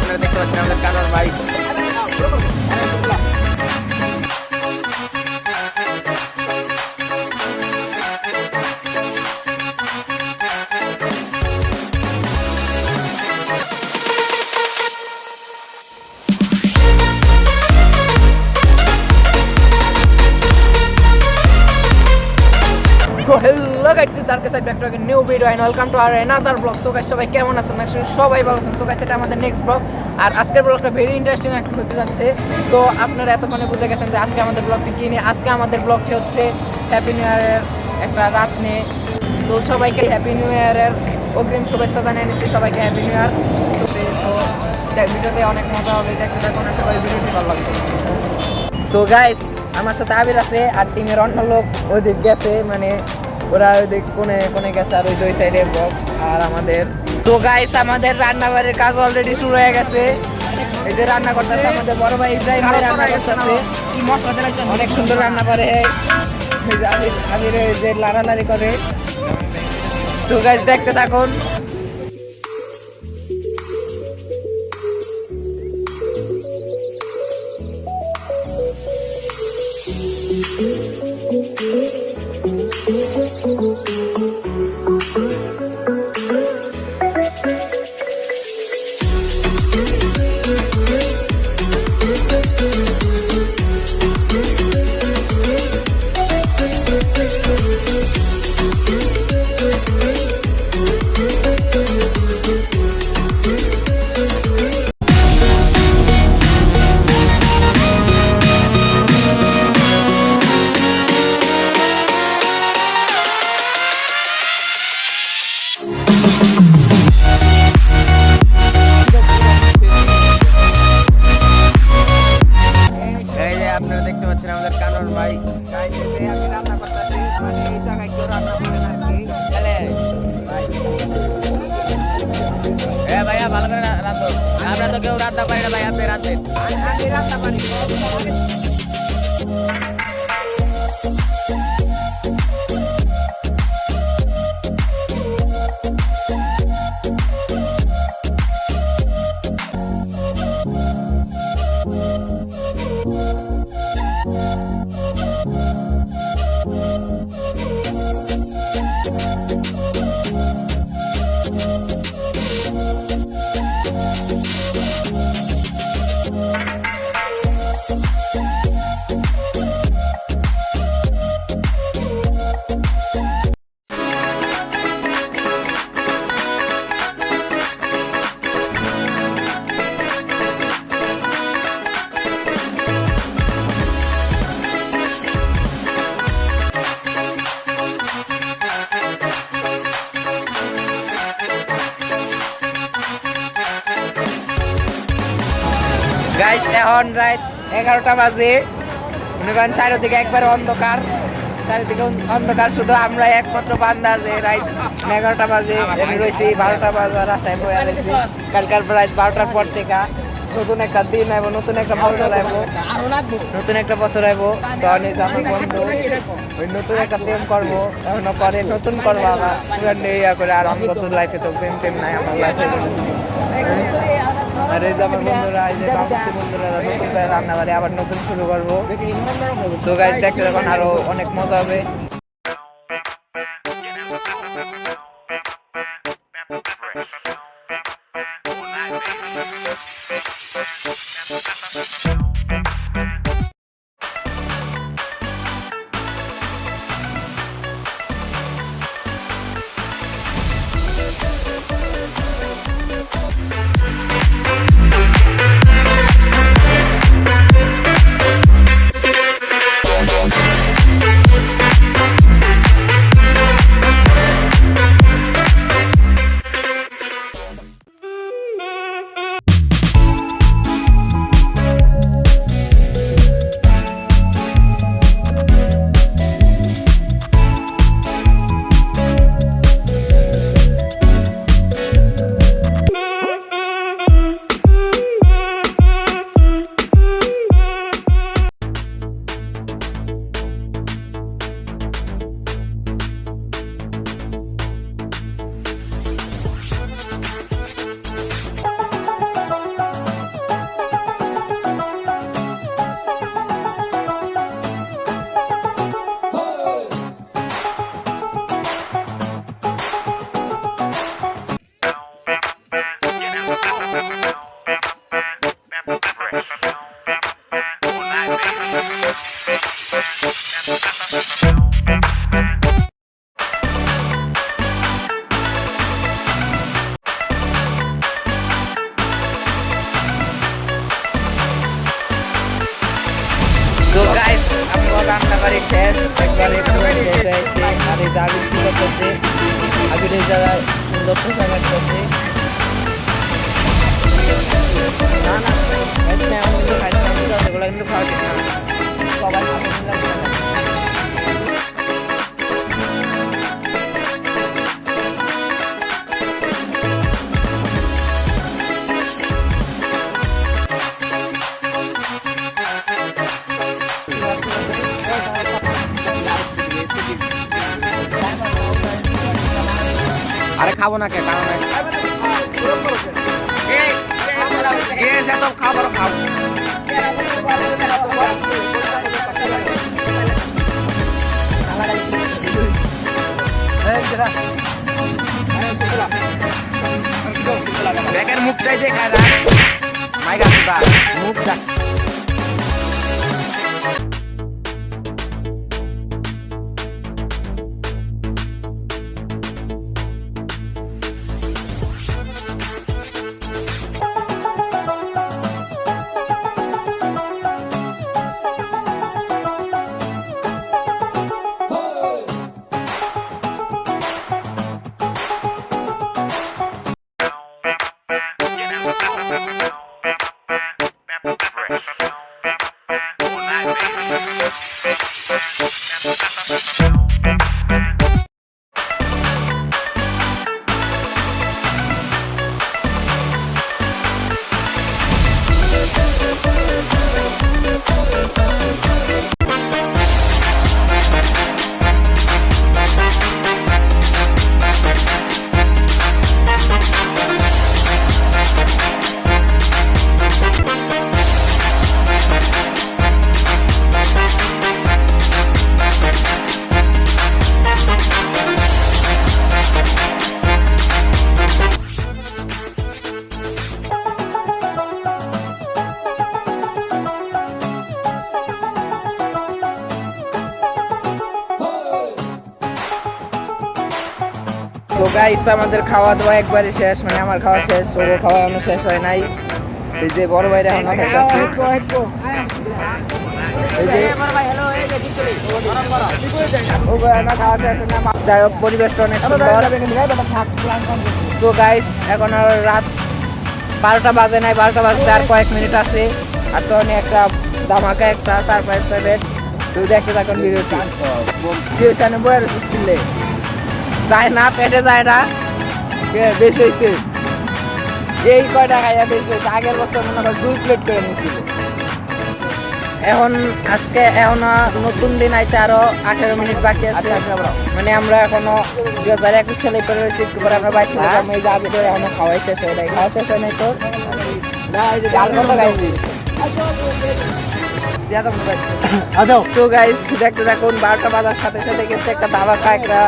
আপনারা দেখতে পাচ্ছেন আমাদের কানার ভাই হ্যালো গাইস তার কাছে back to new video and welcome to R another blog so guys সবাই কেমন আছেন? সবাই ভালো আছেন। সো গাইস এটা আমাদের নেক্সট ব্লগ আর আজকের ব্লগটা ভেরি ইন্টারেস্টিং হতে যাচ্ছে। সো আপনারা এতক্ষণে বুঝে গেছেন যে আজকে আমাদের ব্লগটি কী নিয়ে? আজকে আমাদের ব্লগটি হচ্ছে হ্যাপি নিউ ইয়ারের একটা রাত নিয়ে। তো সবাইকে হ্যাপি নিউ ইয়ারের অগ্রিম শুভেচ্ছা জানিয়ে নিচ্ছি সবাইকে হ্যাপি নিউ ইয়ার তো ভিডিওতে অনেক মজা হবে, দেখতে থাকুন, আশা করি ভিডিওটি ভালো লাগবে। সো গাইস আমার সাথে আবির আছে আর টিমের অন্য লোক ওই দিক গেছে মানে ওরা ওই কোনে কোনে গেছে আর ওই দুই সাইডে বক্স আর আমাদের। তো গাইস আমাদের রান্নাবাড়ির কাজ অলরেডি শুরু হয়ে গেছে। এই যে রান্না করতেছে আমাদের বড় ভাই ইব্রাহিম ভাই রান্না করতেছে। অনেক সুন্দর রান্না করে। আমি যে লাড়ালাড়ি করে। তো গাইস দেখতে থাকুন। আমি- আমি এখন রাত এগারোটা বাজে। মনে করেন চারিদিকে একবারে অন্ধকার। চারিদিকে অন্ধকার, শুধু আমরা একমাত্র বান্দা যে রাত এগারোটা বাজে, আমি রয়েছি বারোটা বাজার, রাস্তায় বয়ে রয়েছি কালকার প্রায় বারোটার পর থেকে নতুন একটা দিন আইব, নতুন একটা বছর আইব। নতুন একটা বছর আইব। তো অনেক আমার বন্ধু, ওই নতুন একটা প্রেম করব, এখনও করে নতুন করব আবার। ইয়া করে আর আমি নতুন লাইফে তো প্রেম টেম নাই, আমার লাইফে আর এই যে আমার বন্ধুরা এই যে বন্ধুরা নতুন করে রান্না বাড়ি আবার নতুন শুরু করব। তো গাইজ দেখতে তখন আরও অনেক মজা হবে। আমার রান্না বাড়ি শেষ একবারে পুরো শেষ হয়েছে আর এই যে আবির কি করতেছে আবির এই জায়গায় সুন্দর পোশাক কাটতেছে না না কিন্তু খাইতে এগুলো কিন্তু খাওয়া ঠিক না সবাই খাবে না। কে কারণ খাবার খাব গাইস আমাদের খাওয়া দাওয়া একবারে শেষ মানে আমার খাওয়া শেষ ও খাওয়া এখনও শেষ হয় নাই। এই যে বড় ভাইরা এখন খাইতেছে এই যে ও ভাই, না খাওয়া শেষ না। যাই হোক পরিবেশটা অনেক সো গাইস এখন আর রাত বারোটা বাজে নাই বারোটা বাজতে আর কয়েক মিনিট আছে। আর তো অনেক একটা ধামাকা একটা সারপ্রাইজ পাবেন তুই দেখতে থাকুন ভিডিওটি। আমি বয়ে রয়েছিস কিনলে যায় না পেটে যায় না। বেশি হয়েছে। এই কয়টা খাইয়া বেশি হয়েছে। আগের বছর মনে হয় দুই প্লেট করে নিয়েছিল। এখন আজকে এখন নতুন দিন আইতে আরও আঠেরো মিনিট বাকি আছে। মানে আমরা এখনও দুই হাজার একুশ সালে পরে রয়েছি। একটু পরে আমরা বাইক যাব। এই যে ধরে এখনও খাওয়াই শেষ হয় নাই। খাওয়া শেষ হয় নাই তো? ডাল তো গাইস দেখতে থাকুন। বারোটা বাজার সাথে সাথে কিন্তু একটা ধামাকা একটা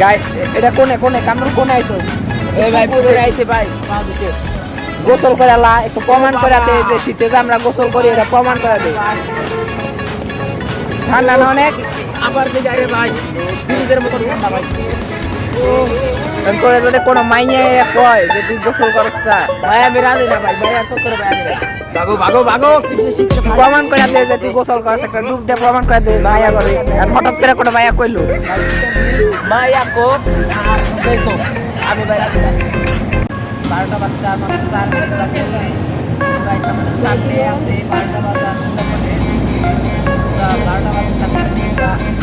গাই এটা কোনে কোনে? কামরুল কোনে আইছো? এই ভাই পুকুরে আইছে ভাই। গোসল করে লা একটু প্রমাণ করে দে যে শীতে যে আমরা গোসল করি এটা প্রমাণ করে দে। ঠান্ডা না অনেক? আবার যে যাই ভাই ফ্রিজের মতো ঠান্ডা ভাই। করে যদি কোনো মাইয়ে কয় যে তুই গোসল করছ ভাই আমি রাজি না ভাই ভাই ভাই আমি। ভাগো ভাগো ভাগো প্রমাণ করে দে যে বারোটা বাজতে আমার সামনে আছে, বারোটা বাজা মোটামুটি তা বারোটা বাজার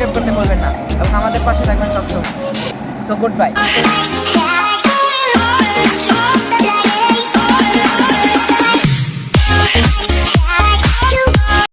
সাবস্ক্রাইব করতে বলবেন না এবং আমাদের পাশে থাকবেন সবসময় সো গুড বাই.